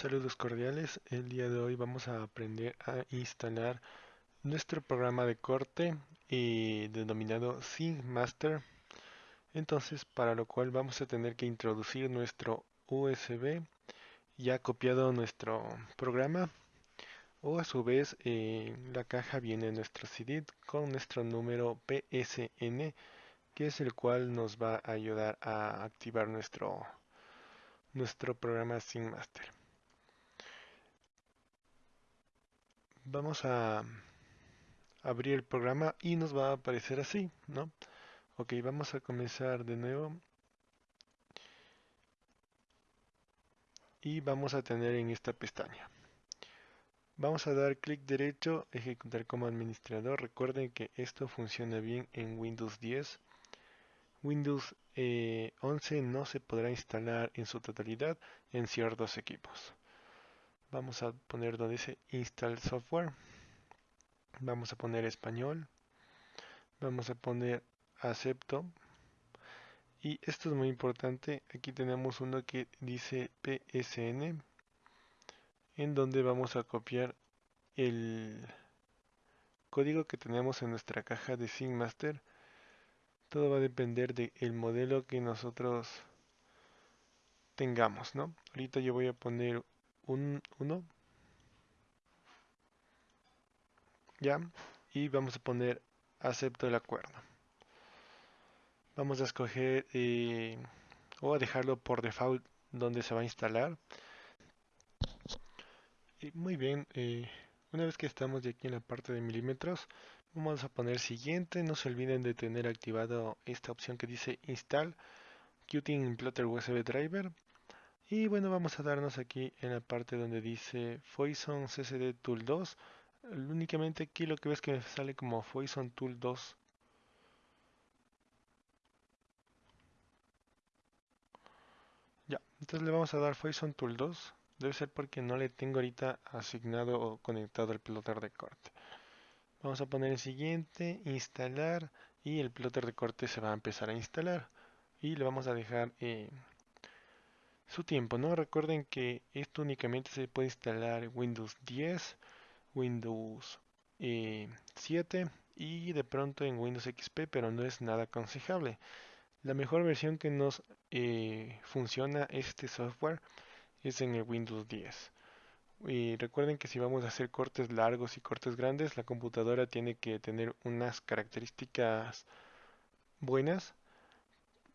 Saludos cordiales, el día de hoy vamos a aprender a instalar nuestro programa de corte denominado Master. Entonces, para lo cual vamos a tener que introducir nuestro USB ya copiado nuestro programa o a su vez en la caja viene nuestro CD con nuestro número PSN que es el cual nos va a ayudar a activar nuestro nuestro programa Master. Vamos a abrir el programa y nos va a aparecer así, ¿no? Ok, vamos a comenzar de nuevo. Y vamos a tener en esta pestaña. Vamos a dar clic derecho, ejecutar como administrador. Recuerden que esto funciona bien en Windows 10. Windows 11 eh, no se podrá instalar en su totalidad en ciertos equipos vamos a poner donde dice install software. Vamos a poner español. Vamos a poner acepto. Y esto es muy importante. Aquí tenemos uno que dice psn en donde vamos a copiar el código que tenemos en nuestra caja de Master. Todo va a depender del modelo que nosotros tengamos no ahorita yo voy a poner un 1 ya y vamos a poner acepto el acuerdo. Vamos a escoger eh, o a dejarlo por default donde se va a instalar. Y muy bien eh, una vez que estamos de aquí en la parte de milímetros vamos a poner siguiente. No se olviden de tener activado esta opción que dice install Qt Plotter USB Driver y bueno, vamos a darnos aquí en la parte donde dice Foison CCD Tool 2. Únicamente aquí lo que ves que me sale como Foison Tool 2. Ya, entonces le vamos a dar Foison Tool 2. Debe ser porque no le tengo ahorita asignado o conectado el plotter de corte. Vamos a poner el siguiente, instalar y el plotter de corte se va a empezar a instalar. Y le vamos a dejar... Eh, su tiempo, ¿no? Recuerden que esto únicamente se puede instalar Windows 10, Windows 7 eh, y de pronto en Windows XP, pero no es nada aconsejable. La mejor versión que nos eh, funciona este software es en el Windows 10. Y recuerden que si vamos a hacer cortes largos y cortes grandes, la computadora tiene que tener unas características buenas.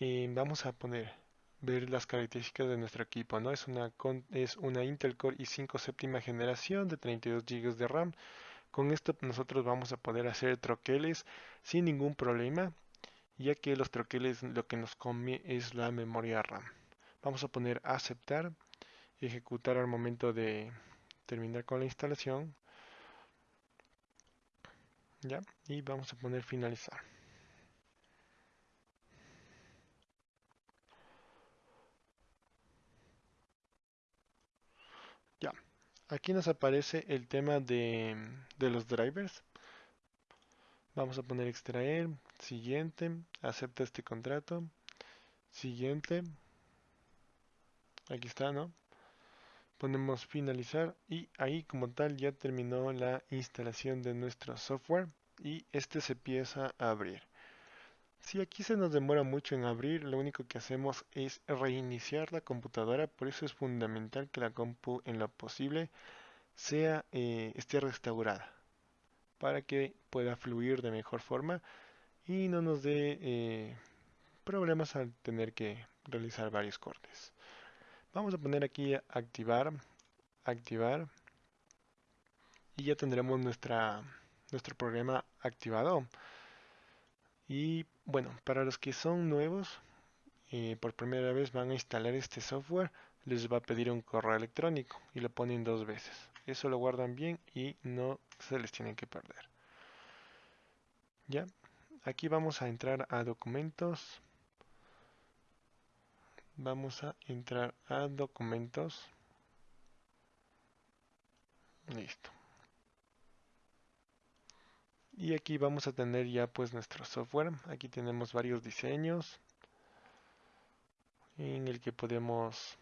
Y vamos a poner ver las características de nuestro equipo, ¿no? Es una, es una Intel Core i5 séptima generación de 32 GB de RAM. Con esto nosotros vamos a poder hacer troqueles sin ningún problema, ya que los troqueles lo que nos come es la memoria RAM. Vamos a poner aceptar, ejecutar al momento de terminar con la instalación. Ya, y vamos a poner finalizar. Aquí nos aparece el tema de, los drivers. Vamos a poner extraer, siguiente, acepta este contrato, siguiente, aquí está, ¿no? Ponemos finalizar y ahí como tal ya terminó la instalación de nuestro software y este se empieza a abrir. Si aquí se nos demora mucho en abrir, lo único que hacemos es reiniciar la computadora, por eso es fundamental que la compu en lo posible sea eh, esté restaurada para que pueda fluir de mejor forma y no nos dé eh, problemas al tener que realizar varios cortes. Vamos a poner aquí activar, activar y ya tendremos nuestra, nuestro programa activado. Y bueno, para los que son nuevos, eh, por primera vez van a instalar este software, les va a pedir un correo electrónico y lo ponen dos veces. Eso lo guardan bien y no se les tiene que perder. Ya, aquí vamos a entrar a documentos. Vamos a entrar a documentos. Listo y aquí vamos a tener ya pues nuestro software. Aquí tenemos varios diseños en el que podemos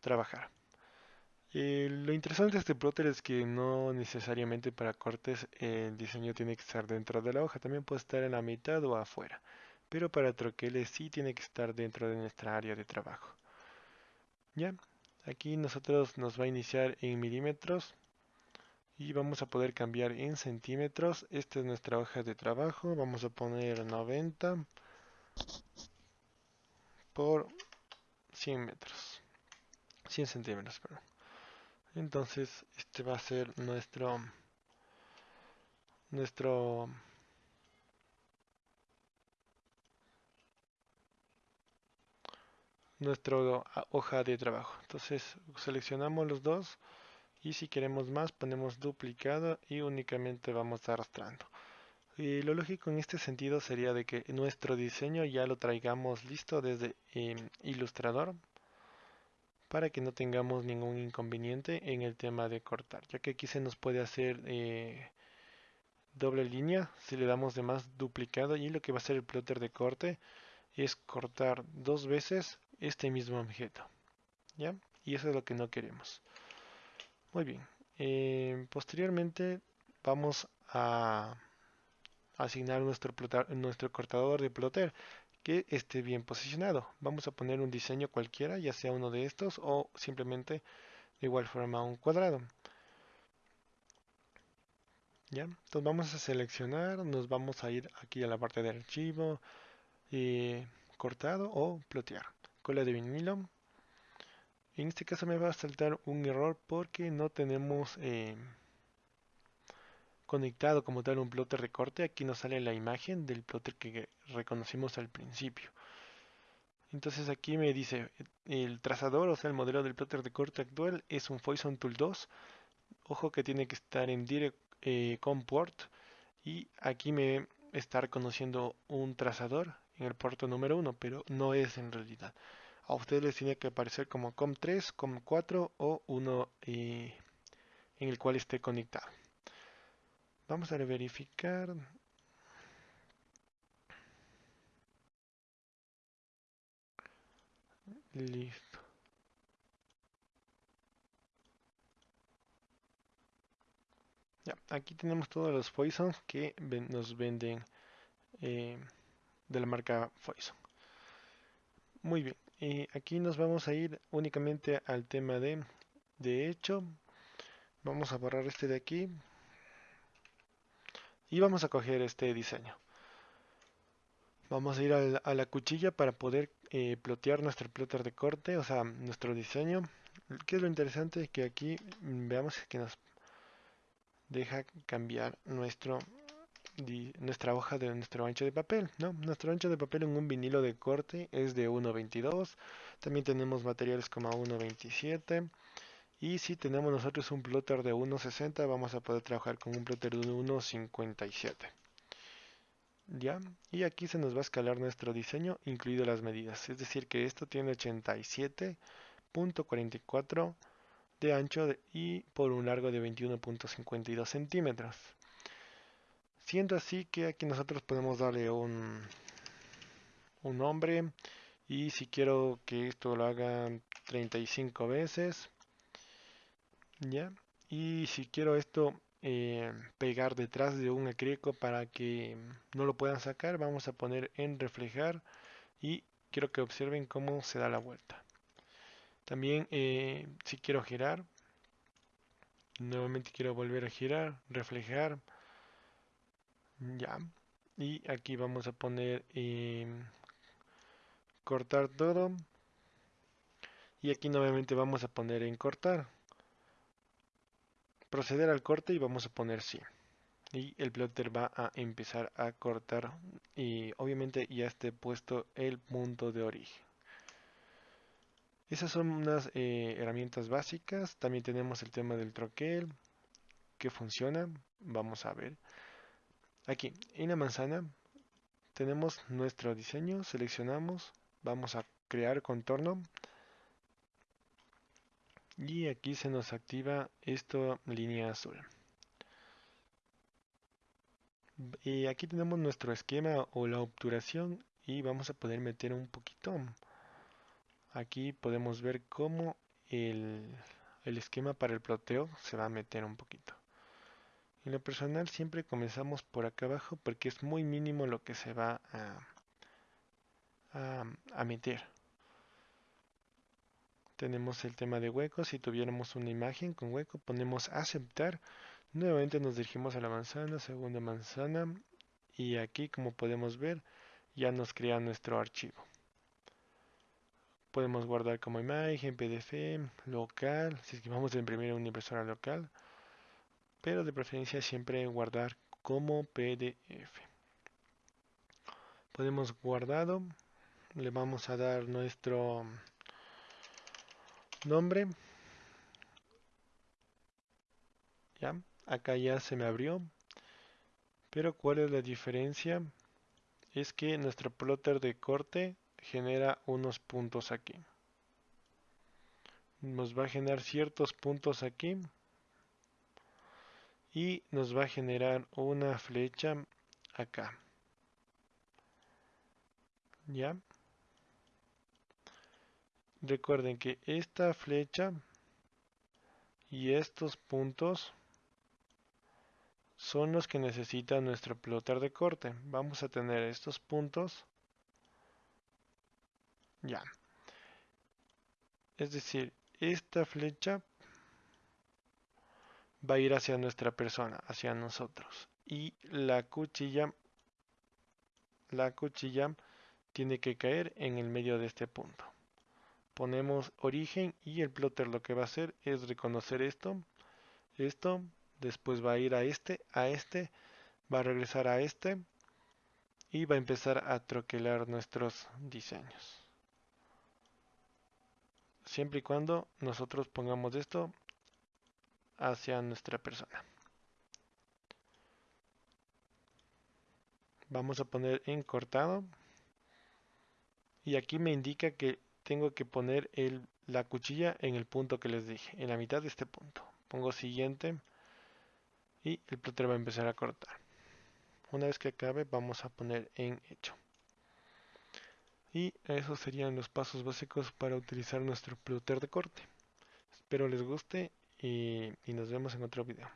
trabajar. Eh, lo interesante de este plotter es que no necesariamente para cortes el diseño tiene que estar dentro de la hoja, también puede estar en la mitad o afuera, pero para troqueles sí tiene que estar dentro de nuestra área de trabajo. Ya, aquí nosotros nos va a iniciar en milímetros y vamos a poder cambiar en centímetros. Esta es nuestra hoja de trabajo, vamos a poner 90 por 100 metros, 100 centímetros, perdón. Entonces, este va a ser nuestro nuestro nuestra hoja de trabajo. Entonces, seleccionamos los dos y si queremos más, ponemos duplicado y únicamente vamos arrastrando. Y lo lógico en este sentido sería de que nuestro diseño ya lo traigamos listo desde eh, Illustrator para que no tengamos ningún inconveniente en el tema de cortar, ya que aquí se nos puede hacer eh, doble línea si le damos de más duplicado y lo que va a hacer el plotter de corte es cortar dos veces este mismo objeto, ¿ya? Y eso es lo que no queremos. Muy bien, eh, posteriormente vamos a asignar nuestro, nuestro cortador de plotter que esté bien posicionado. Vamos a poner un diseño cualquiera, ya sea uno de estos o simplemente de igual forma un cuadrado. ¿Ya? Entonces vamos a seleccionar, nos vamos a ir aquí a la parte de archivo, eh, cortado o plotear. Cola de vinilo. En este caso me va a saltar un error porque no tenemos eh, conectado como tal un plotter de corte. Aquí nos sale la imagen del plotter que reconocimos al principio. Entonces aquí me dice el trazador, o sea, el modelo del plotter de corte actual es un Foison Tool 2. Ojo que tiene que estar en Direct eh, Port y aquí me está reconociendo un trazador en el puerto número 1, pero no es en realidad. A ustedes les tiene que aparecer como COM3, COM4 o uno eh, en el cual esté conectado. Vamos a verificar. Listo. Ya, aquí tenemos todos los Poisons que nos venden eh, de la marca Foison. Muy bien, y aquí nos vamos a ir únicamente al tema de de hecho. Vamos a borrar este de aquí y vamos a coger este diseño. Vamos a ir a la, cuchilla para poder eh, plotear nuestro plotter de corte, o sea, nuestro diseño. ¿Qué es lo interesante? Que aquí mm, veamos que nos deja cambiar nuestro nuestra hoja de nuestro ancho de papel, ¿no? Nuestro ancho de papel en un vinilo de corte es de 1.22. También tenemos materiales como 1.27. Y si tenemos nosotros un plotter de 1.60, vamos a poder trabajar con un plotter de 1.57. ¿Ya? Y aquí se nos va a escalar nuestro diseño, incluido las medidas. Es decir, que esto tiene 87.44 de ancho y por un largo de 21.52 centímetros. Siendo así que aquí nosotros podemos darle un, un nombre y si quiero que esto lo haga 35 veces, ya, y si quiero esto eh, pegar detrás de un acrílico para que no lo puedan sacar, vamos a poner en reflejar y quiero que observen cómo se da la vuelta. También eh, si quiero girar, nuevamente quiero volver a girar, reflejar, ya. Y aquí vamos a poner em, cortar todo. Y aquí nuevamente vamos a poner en cortar. Proceder al corte y vamos a poner sí. Y el plotter va a empezar a cortar. Y obviamente ya esté puesto el punto de origen. Esas son unas eh, herramientas básicas. También tenemos el tema del troquel que funciona. Vamos a ver. Aquí, en la manzana, tenemos nuestro diseño, seleccionamos, vamos a crear contorno. Y aquí se nos activa esta línea azul. Y aquí tenemos nuestro esquema o la obturación y vamos a poder meter un poquito. Aquí podemos ver cómo el, el esquema para el ploteo se va a meter un poquito. En lo personal siempre comenzamos por acá abajo porque es muy mínimo lo que se va a, a, meter. Tenemos el tema de huecos. Si tuviéramos una imagen con hueco, ponemos aceptar. Nuevamente nos dirigimos a la manzana, segunda manzana. Y aquí, como podemos ver, ya nos crea nuestro archivo. Podemos guardar como imagen, PDF, local, si es que vamos a imprimir una impresora local, pero de preferencia siempre guardar como PDF. Podemos guardado, le vamos a dar nuestro nombre. Ya, acá ya se me abrió. Pero ¿cuál es la diferencia? Es que nuestro plotter de corte genera unos puntos aquí. Nos va a generar ciertos puntos aquí. Y nos va a generar una flecha acá. ¿Ya? Recuerden que esta flecha y estos puntos son los que necesita nuestro plotter de corte. Vamos a tener estos puntos ya. Es decir, esta flecha va a ir hacia nuestra persona, hacia nosotros. Y la cuchilla, la cuchilla tiene que caer en el medio de este punto. Ponemos origen y el plotter lo que va a hacer es reconocer esto, esto, después va a ir a este, a este, va a regresar a este y va a empezar a troquelar nuestros diseños siempre y cuando nosotros pongamos esto hacia nuestra persona. Vamos a poner en cortado y aquí me indica que tengo que poner el, la cuchilla en el punto que les dije, en la mitad de este punto. Pongo siguiente y el plotter va a empezar a cortar. Una vez que acabe vamos a poner en hecho. Y esos serían los pasos básicos para utilizar nuestro plotter de corte. Espero les guste y, y nos vemos en otro video.